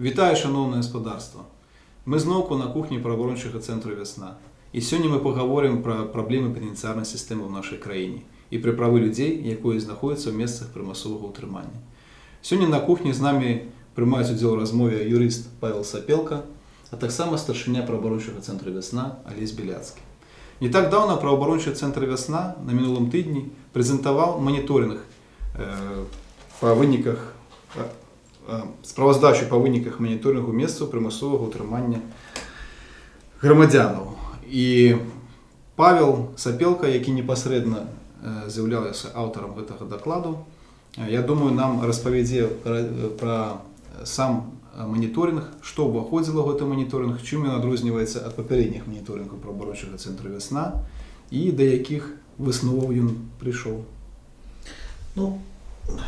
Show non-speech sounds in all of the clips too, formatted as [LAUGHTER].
Вітаю, шановне господарство! Ми знову на кухні правоохорончого центру Весна. І сьогодні ми поговоримо про проблеми пенітенціарної системи в нашій країні і про прави людей, які знаходяться в місцях примусового утримання. Сьогодні на кухні з нами приймають уділ у розмові юрист Павел Сапелка, а так само старшиня правоохорончого центру Весна Олесь Біляцький. Не так давно правоохорончий центр Весна на минулому тижні презентував моніторинг е, по виниках справаздачу па выніках маніторынгу месцаў прымусовага ўтрымання грамадзянаў. І павел сапелка які непасрэдна з'яўляўся аўтарам гэтага дакладу я думаю нам распавядзе пра сам маніторинг што ўваходзіла гэты маніторинг чым ён адрозніваецца ад папярэдніх маніторингу пра барочага цэнтру вясна і да якіх высноваў ён прыйшоў. Ну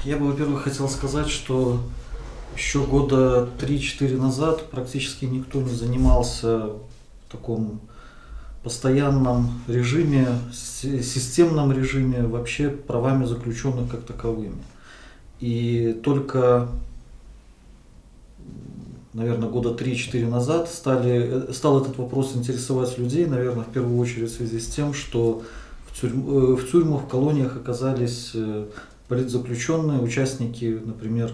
я бы во-первых хотел сказать что у еще года 3-4 назад практически никто не занимался в таком постоянном режиме, си- системном режиме вообще правами заключенных как таковыми. И только, наверное, года 3-4 назад стали, э, стал этот вопрос интересовать людей, наверное, в первую очередь в связи с тем, что в, тюрьм- э, в тюрьмах, в колониях оказались э, политзаключенные, участники, например,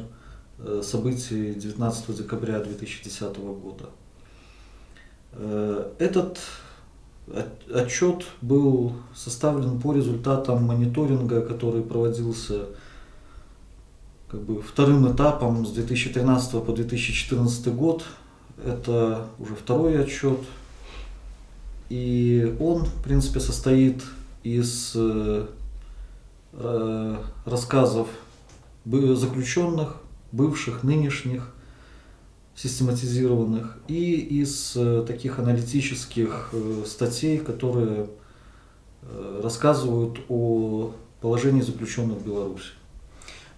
событий 19 декабря 2010 года. Э, Этот от- отчет был составлен по результатам мониторинга, который проводился как бы вторым этапом с 2013 по 2014 год. Это уже второй отчет. И он, в принципе, состоит из э, э, рассказов заключенных, бывших, нынешних, систематизированных, и из э, таких аналитических э, статей, которые э, рассказывают о положении заключенных в Беларуси.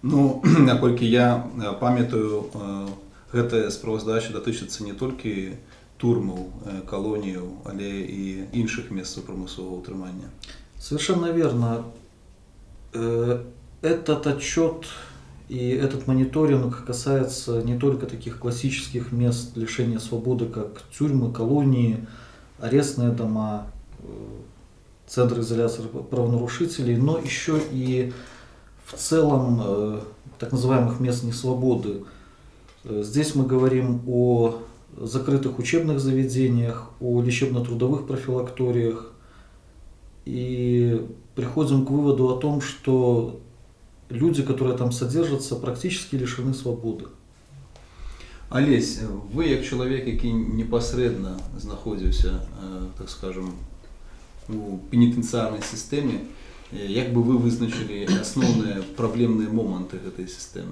Ну, наколькі [CLEARS THROAT] я е, пам'ятаю, е, гэта справаздача датычыцца не толькі турмаў, е, калоніяў, але і іншых месцаў прамысловага ўтрымання. Совершенно верно. Э, Этот отчет и этот мониторинг касается не только таких классических мест лишения свободы, как тюрьмы, колонии, арестные дома, э, центры изоляции правонарушителей, но еще и в целом э, так называемых мест несвободы. Э, Здесь мы говорим о закрытых учебных заведениях, о лечебно-трудовых профилакториях, и приходим к выводу о том, что люди, которые там содержатся, практически лишены свободы. Алесь, ви як чоловік, який непосередньо знаходився, е, так скажем, у пенітенціарній системі, е, як би ви визначили основні проблемні моменти цієї системи?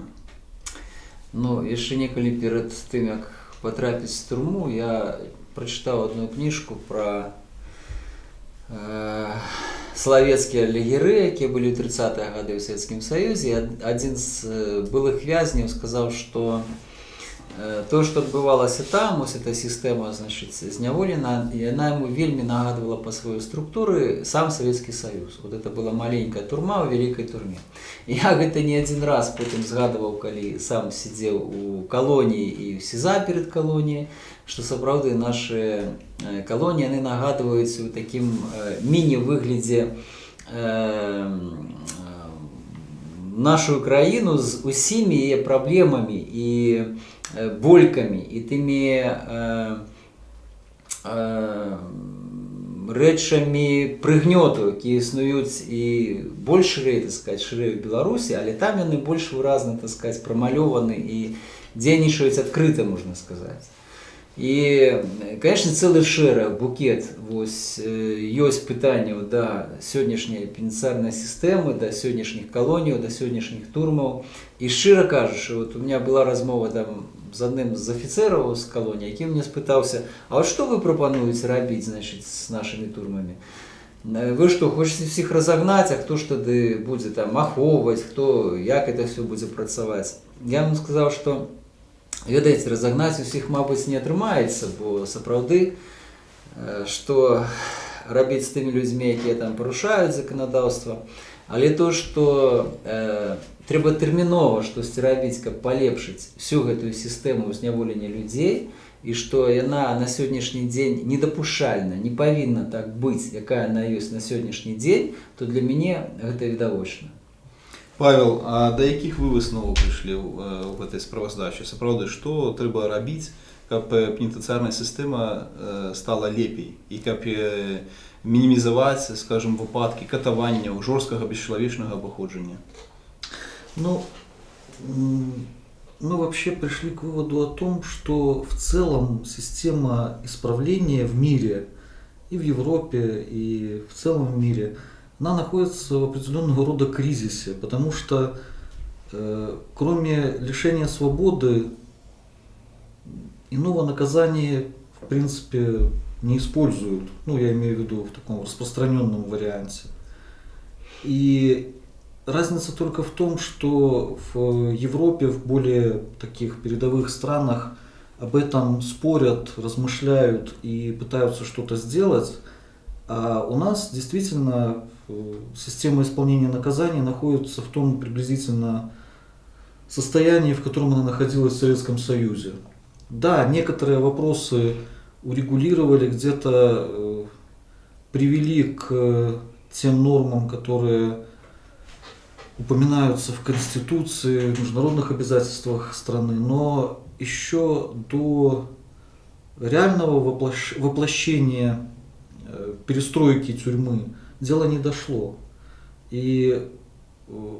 Ну, яшчэ некалі перад тым, як патрапіць в турму, я прачытаў одну кніжку пра э, славецкія легеры, якія былі ў 30-е гады ў Савецкім Саюзе. І ад- Адзін з э, былых вязняў сказаў, што э, то, што адбывалася там, ось эта сістэма значыць, зняволена, яна яму вельмі нагадвала па сваёй структуры сам Савецкі Саюз. Вот это была маленькая турма ў вялікай турме. Я гэта не адзін раз потым згадываў, калі сам сидзеў у калоніі і ў СІЗА перад калоніяй, што сапраўды нашы э, калоніі яны нагадваюць у такім э, нашу краіну з усімі яе праблемамі і э, болькамі і тымі э, э, рэчамі прыгнёту, якія існуюць і больш шырэй, так сказать, шырэй у Беларусі, але там яны больш выразна, так сказать, прамалёваны і дзейнічаюць адкрыта, можна сказаць. І, конечно, цэлы шэраг букет вось э, ёсць пытанняў да сённяшняй пенітенциарнай сістэмы, да сённяшніх калоніяў, да сённяшніх турмаў. І шчыра кажучы, вот у меня была размова там з адным з афіцэраў з калоніі, які мне спытаўся, а вот што вы прапануеце рабіць значыць з нашымі турмамі? Э, Вы што хочаце всіх разагнаць, а хто ж тады будзе там ахоўваць, хто як это все будзе працаваць? Я ему сказаў, што ведаеце, разагнаць усіх, мабыць, не атрымаецца, бо сапраўды э, што рабіць з тымі людзьмі, якія там парушаюць заканадаўства, Але то, што э, трэба тэрмінова штосьці рабіць, каб палепшыць всю гэтую сістэму зняволення людзей, і што яна на сённяшні дзень недапушальна, не павінна так быць, якая яна ёсць на сённяшні дзень, то для мяне гэта відавочна. Павел, а да якіх вы высноваў прыйшлі ў э, ў гэтай справаздачы? Сапраўды, што трэба рабіць, каб э, пенітэнцыярная сістэма э, стала лепей і каб э, мінімізаваць, скажем, выпадкі катаванняў, жорсткага бесчалавечнага абыходжання? Ну, м, мы вообще пришли к выводу о том, что в целом система исправления в мире, и в Европе, и в целом в мире, она находится в определенного рода кризисе, потому что э, кроме лишения свободы иного наказания в принципе не используют. Ну, я имею в виду в таком распространенном варианте. И разница только в том, что в Европе, в более таких передовых странах об этом спорят, размышляют и пытаются что-то сделать. А у нас действительно э, система исполнения наказаний находится в том приблизительно состоянии, в котором она находилась в Советском Союзе. Да, некоторые вопросы урегулировали, где-то э, привели к тем нормам, которые упоминаются в Конституции, в международных обязательствах страны, но еще до реального воплощ- воплощения э, перестройки тюрьмы дело не дошло. И, э,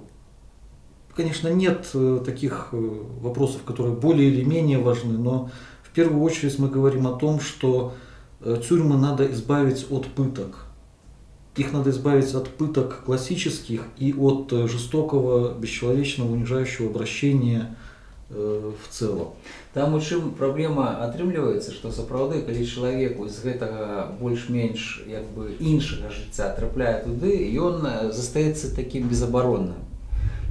конечно, нет э, таких э, вопросов, которые более или менее важны, но в первую очередь мы говорим о том, что э, тюрьмы надо избавить от пыток. Их надо избавить от пыток классических и от э, жестокого, бесчеловечного, унижающего обращения э, в целом. Там у чым праблема атрымліваецца, што сапраўды калі чалавеку з гэтага больш-менш як бы іншага жыцця трапляе туды, ён э, застаецца такім безабаронным.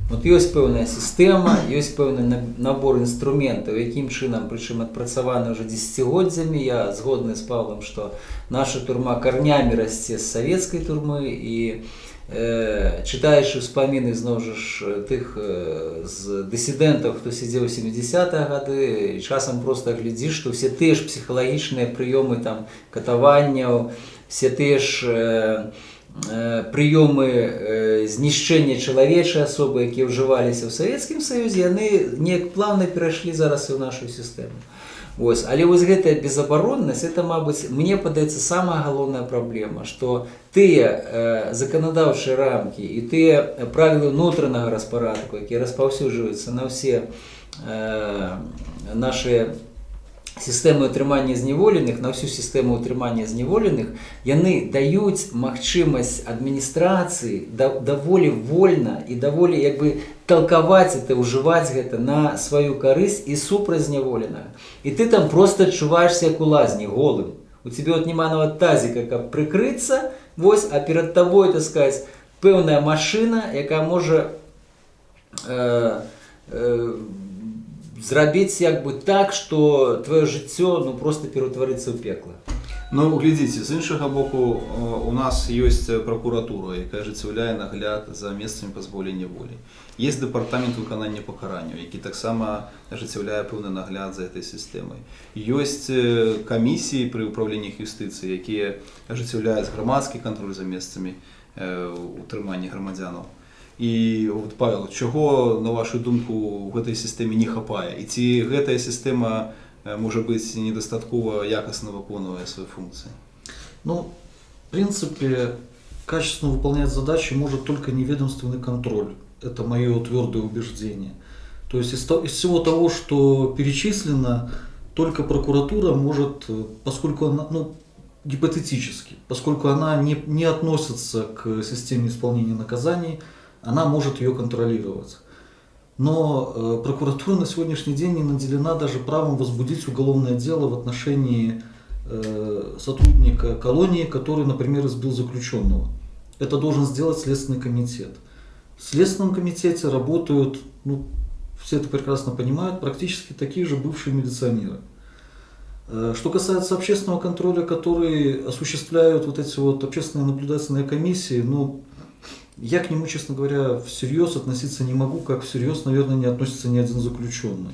Вот ёсць пэўная сістэма, ёсць пэўны на- набор інструментаў, якім чынам прычым адпрацаваны ўжо дзесяцігоддзямі. Я згодны з Павлам, што наша турма карнямі расце з савецкай турмы і э, чытаючы ўспаміны зноў жа ж тых э, з дысідэнтаў, хто сядзеў у 70-е гады, і часам проста глядзіш, што ўсе тыя ж псіхалагічныя прыёмы там катаванняў, все тыя ж э, э, прыёмы э, знішчэння чалавечай асобы, якія ўжываліся ў Савецкім Саюзе, яны неяк плавна перайшлі зараз і ў нашу сістэму. Вось. Але вось гэтая безабароннасць это мабыць мне падаецца самая галоўная праблема што тыя э, заканадаўчыя рамкі і тыя правілы ўнутранага распарадку якія распаўсюджваюцца на ўсе э, наши сістэмы ўтрымання зняволеных на ўсю сістэму ўтрымання зняволеных яны даюць магчымасць адміністрацыі да, даволі вольна і даволі як бы толкаваць это ўжываць гэта на сваю карысць і супраць зняволенага. І ты там просто адчуваешься як у лазні голым. У тебе вот няма нават тазіка каб прыкрыцца вось а перад табой сказать пэўная машина якая можа э, э, зрабіць як бы так што твоё жыццё ну просто пераўтварыцца ў пекла Ну, глядзіце, з іншага боку, э, у нас ёсць пракуратура, якая ажыццяўляе нагляд за месцамі пазбаўлення волі. Есть дэпартамент выканання пакаранняў, які таксама ажыццяўляе пэўны нагляд за этой сістэмай. Ёсць э, камісіі пры ўправленнях юстыцыі, якія ажыццяўляюць грамадскі кантроль за месцамі э, утрымання грамадзянаў. І от, Павел, чаго, на вашу думку, у гэтай сістэме не хапае? І ці гэтая сістэма э, можа быць недастаткова якасна выконвае свае функцыі? Ну, в принципе, качественно выполнять задачи может только неведомственный контроль. Это мое твердое убеждение. То есть из, то- из всего того, что перечислено, только прокуратура может, э, поскольку она, ну, гипотетически, поскольку она не, не относится к системе исполнения наказаний, она может ее контролировать. Но э, прокуратура на сегодняшний день не наделена даже правом возбудить уголовное дело в отношении э, сотрудника колонии, который, например, избил заключенного. Это должен сделать Следственный комитет. В Следственном комитете работают, ну, все это прекрасно понимают, практически такие же бывшие милиционеры. Э, Что касается общественного контроля, который осуществляют вот эти вот общественные наблюдательные комиссии, ну, я к нему, честно говоря, всерьез относиться не могу, как всерьез, наверное, не относится ни один заключенный.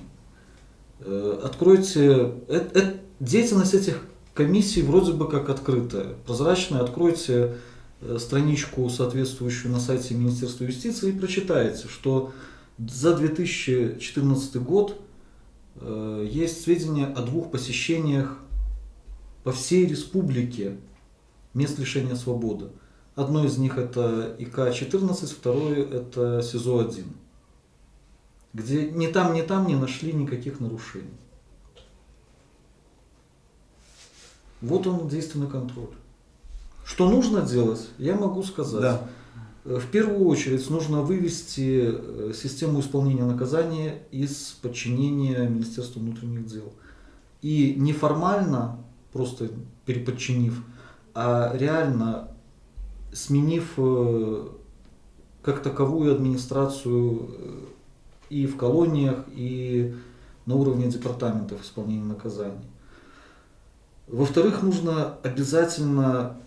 Э, Откройте, э- э- деятельность этих комиссий вроде бы как открытая, прозрачная. Откройте э, страничку, соответствующую на сайте Министерства юстиции, и прочитаете, что за 2014 год есть сведения о двух посещениях по всей республике мест лишения свободы. Одно из них это ИК-14, второе это СИЗО-1, где ни там, ни там не нашли никаких нарушений. Вот он действенный контроль. Что нужно делать, я могу сказать. Да. Э, В первую очередь нужно вывести э, систему исполнения наказания из подчинения Министерству внутренних дел. И неформально, просто переподчинив, а реально сменив э, как таковую администрацию э, и в колониях, и на уровне департаментов исполнения наказаний. Во-вторых, нужно обязательно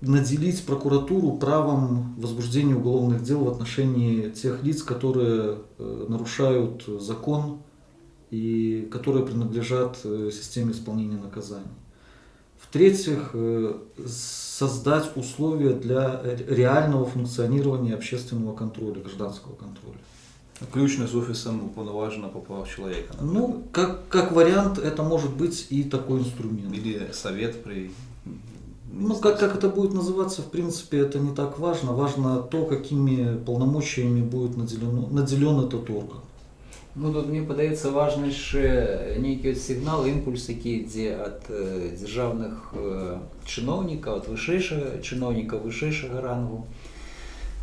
наделить прокуратуру правом возбуждения уголовных дел в отношении тех лиц, которые э, нарушают закон и которые принадлежат системе исполнения наказаний. В-третьих, э, создать условия для ре- реального функционирования общественного контроля, гражданского контроля. Включно з офісом уповноваженого по правах чоловіка. Ну, как, как вариант, это может быть и такой инструмент. Или совет при... Ну, как, как это будет называться, в принципе, это не так важно. Важно то, какими полномочиями будет наделен, наделен этот орган. Ну тут мне падаецца важны яшчэ нейкі от сігнал імпульс які ідзе ад э, дзяржаўных э, чыноўнікаў ад вышэйшага чыноўніка вышэйшага рангу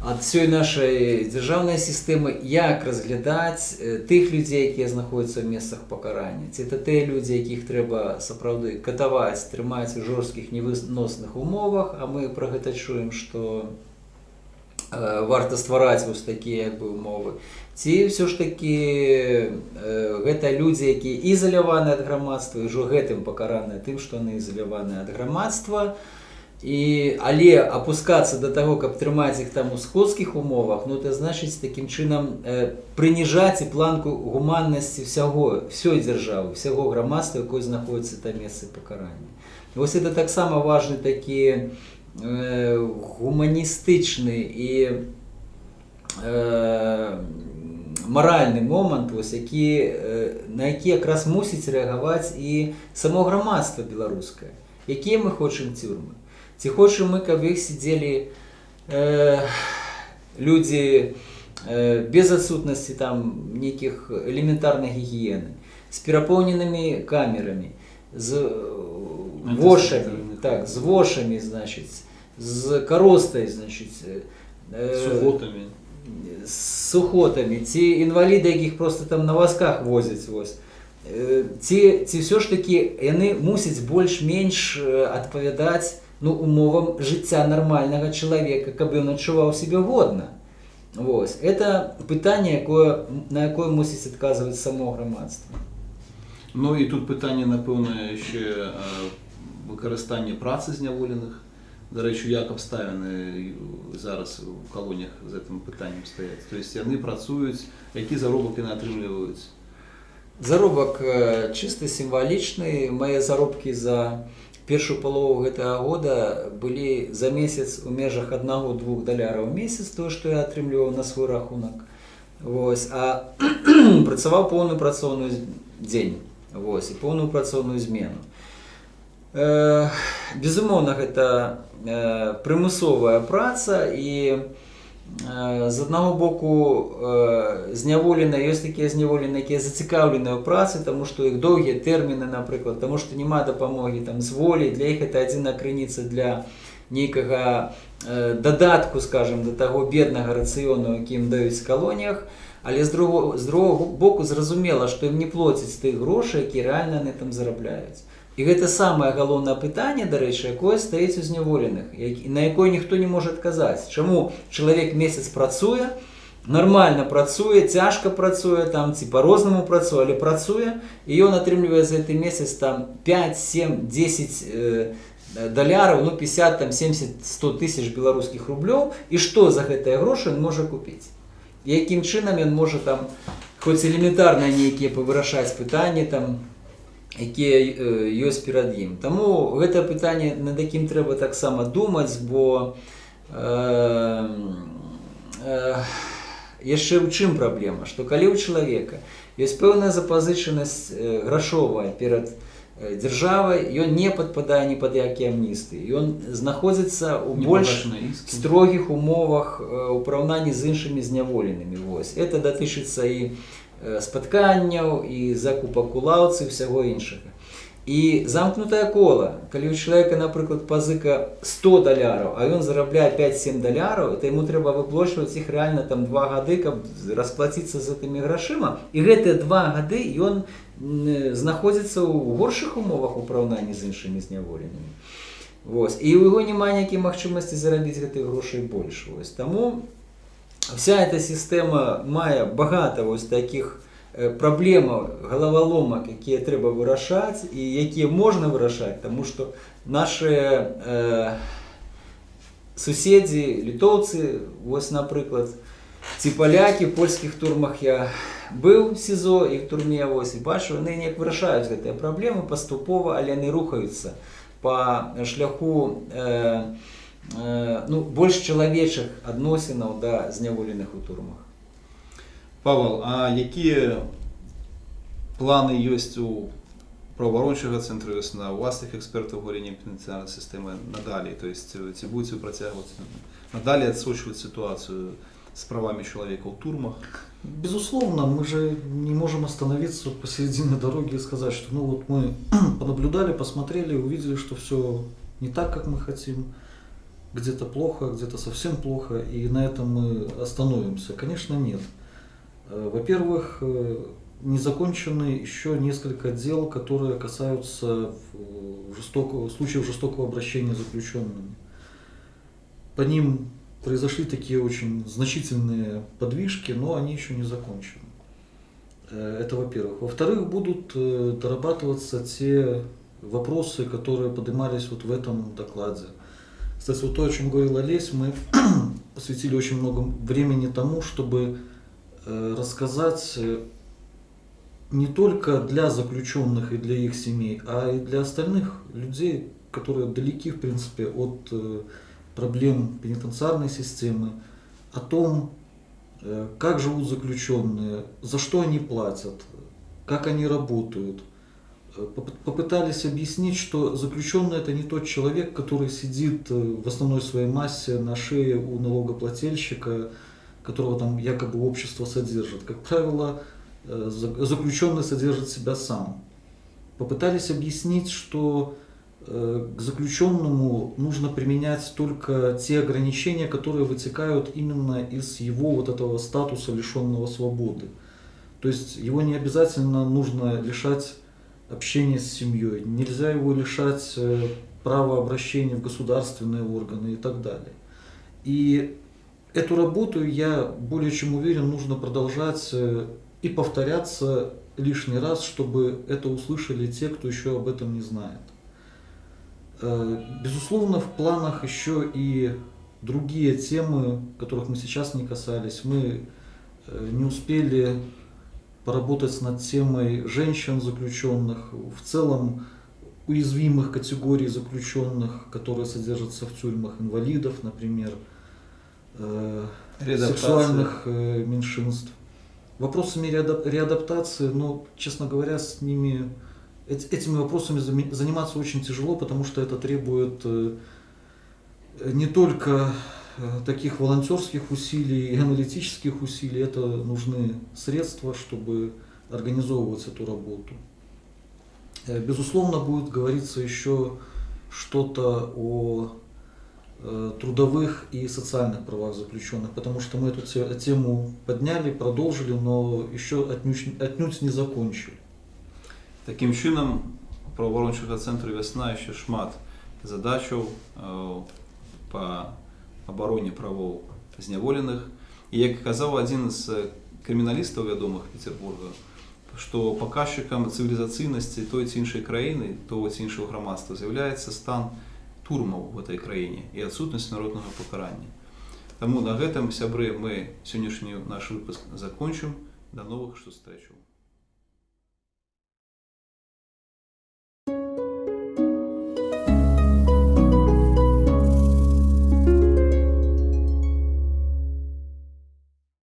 ад всёй нашай дзяржаўнай сістэмы як разглядаць э, тых людзей якія знаходзяцца ў месцах пакарання ці это тыя людзі якіх трэба сапраўды катаваць трымаць у жорсткіх невыносных умовах а мы пра гэта чуем што э, варта ствараць вось такія як бы умовы ці ўсё ж такі э, гэта людзі якія ізаляваны ад грамадства і ўжо гэтым пакараныя тым што яны ізаляваны ад грамадства і але апускацца да таго каб трымаць іх там у скотскіх умовах ну это значыць такім чынам э, прыніжаць і планку гуманнасці ўсяго ўсёй дзяржавы ўсяго грамадства якое знаходіцца там месцы пакарання вось это таксама важны такі э, гуманістычны і э, маральны момант вось які э, на які якраз мусіць рэагаваць і само грамадства беларускае якія мы хочам цюрмы ці хочам мы каб іх сидзелі э, людзі э, без адсутнасці там нейкіх элементарнай гігіены з перапоўненымі камерамі з э, вошамі так з вошамі значыць з каростай значыць э, Сухотами. з сухотамі ці інваліды якіх просто там на вазках возяць вось Э, ці ці ўсё ж такі яны мусяць больш-менш э, адпавядаць ну умовам жыцця нармальнага чалавека каб ён адчуваў сябе годна Вось это пытанне якое на якое мусіць адказваць само грамадства Ну і тут пытанне, напэўна, яшчэ э, выкарыстанне працы зняволеных. Дарэчы, як абставіны зараз у калоніях з гэтым пытаннем стаяць. То есть яны працуюць, які заробак яны атрымліваюць. заробак э, чыста сімвалічны мае заробкі за першую палову гэтага года былі за месяц у межах аднаго-двух даляраў у месяц тое што я атрымліваў на свой рахунак Вось а [CLEARS THROAT] працаваў поўную працоўную дзень Вось і поўную працоўную змену Э, безумоўна гэта э, прымусовая праца і э, з аднаго боку э, зняволена ёсць такія зняволены якія зацікаўленыя ў працы таму што іх доўгія тэрміны напрыклад таму што няма дапамогі там з волі для іх это адзіна крыніца для нейкага э, дадатку скажем да таго беднага рацыёну якім даюць калоніях але з другого з другого боку зразумела што ім не плоцяць тых грошай які рэальна на там зарабляюць І гэта самае галоўнае пытанне, дарэчы, якое стаіць у зняволеных, як- на якое ніхто не можа адказаць. Чаму чалавек месяц працуе, нармальна працуе, цяжка працуе там ці по-рознаму працуе, але працуе і ён атрымлівае за гэты месяц там 5, 7, 10 э, э, даляраў ну 50 там 70 100 тысяч беларускіх рублёў і што за гэтыя грошы ён можа купіць якім чынам ён можа там хоць элементарна нейкія павырашаць пытанні там якія э, ёсць перад ім Таму гэта пытанне над якім трэба таксама думаць бо э, э, яшчэ ў чым праблема што калі ў чалавека ёсць пэўная запазычанасць э, грашовая перад э, дзяржавай ён не падпадае ні пад які амністы ён знаходзіцца ў больш Непогашенные иски. строгіх умовах э, у параўнанні з іншымі зняволенымі вось это датычыцца і э, спатканняў і закупак у лаўцы всяго іншага і замкнутае кола калі у чалавека напрыклад пазыка 100 даляраў а ён зарабляе 5-7 даляраў то яму трэба выплочваць іх рэальна там два гады каб расплаціцца з гэтымі грашыма і гэтыя два гады ён м, знаходзіцца ў горшых умовах у параўнанні з іншымі зняволенымі Вось. і у яго няма ніякай магчымасці зарабіць гэтых грошай больш вось таму вся эта сістэма мае багата вось таких э, праблемаў галаваломак якія трэба вырашаць і якія можна вырашаць тому что наши э, суседзі літоўцы вось напрыклад ці палякі в польскіх турмах я быў сізо і в турме вось і бачу яны неяк вырашаюць гэтыя праблемы паступова але яны рухаюцца по шляху э, э, ну, больш чалавечых адносінаў да зняволеных у турмах Павел, а якія планы ёсць у праваабарончага цэнтру весна у вас іх экспертаў галіне пенітэнцыярнай сістэмы надалей то есть э, ці будзе працягваць надалей адсочваць сітуацыю з правамі чалавека ў турмах Безусловно, мы же не можем остановиться посередине дороги и сказать, что ну вот мы [CLEARS THROAT] понаблюдали, посмотрели, увидели, что все не так, как мы хотим, где-то плохо, где-то совсем плохо, и на этом мы остановимся. Конечно, нет. Э, Во-первых, э, не закончены еще несколько дел, которые касаются э, жестокого, случаев жестокого обращения с заключенными. По ним произошли такие очень значительные подвижки, но они еще не закончены. Это во-первых. Во-вторых, будут дорабатываться те вопросы, которые поднимались вот в этом докладе. Кстати, вот то, о чем говорил Олесь, мы [CLEARS THROAT] посвятили очень много времени тому, чтобы э, рассказать э, не только для заключенных и для их семей, а и для остальных людей, которые далеки, в принципе, от э, проблем пенитенциарной системы, о том, как живут заключенные, за что они платят, как они работают. Поп- Попытались объяснить, что заключенный это не тот человек, который сидит э, в основной своей массе на шее у налогоплательщика, которого там якобы общество содержит. Как правило, э, за- заключенный содержит себя сам. Попытались объяснить, что э, к заключенному нужно применять только те ограничения, которые вытекают именно из его вот этого статуса лишенного свободы. То есть его не обязательно нужно лишать общения с семьей, нельзя его лишать э, права обращения в государственные органы и так далее. И эту работу, я более чем уверен, нужно продолжать э, и повторяться лишний раз, чтобы это услышали те, кто еще об этом не знает. Э, Безусловно, в планах еще и другие темы, которых мы сейчас не касались. Мы не успели поработать над темой женщин заключенных, в целом уязвимых категорий заключенных, которые содержатся в тюрьмах, инвалидов, например, э, сексуальных э, меньшинств. Вопросами реадап- реадаптации, ну, честно говоря, с ними эт- этими вопросами заниматься очень тяжело, потому что это требует э, не только таких волонтерских усилий и аналитических усилий, это нужны средства, чтобы организовывать эту работу. Э, Безусловно, будет говориться еще что-то о э, трудовых и социальных правах заключенных, потому что мы эту те- тему подняли, продолжили, но еще отнюдь, отнюдь не закончили. Таким чынам у праваабарончага цэнтру вясна яшчэ шмат задачаў э, па абароне правоў зняволеных і як казаў адзін з крыміналістаў вядомых петербурга што паказчыкам цывілізацыйнасці той ці іншай краіны того ці іншага грамадства з'яўляецца стан турмаў в этой краіне і адсутнасць народнага пакарання. Таму на гэтым сябры мы сённяшні наш выпуск закончым. До новых сустрэчаў.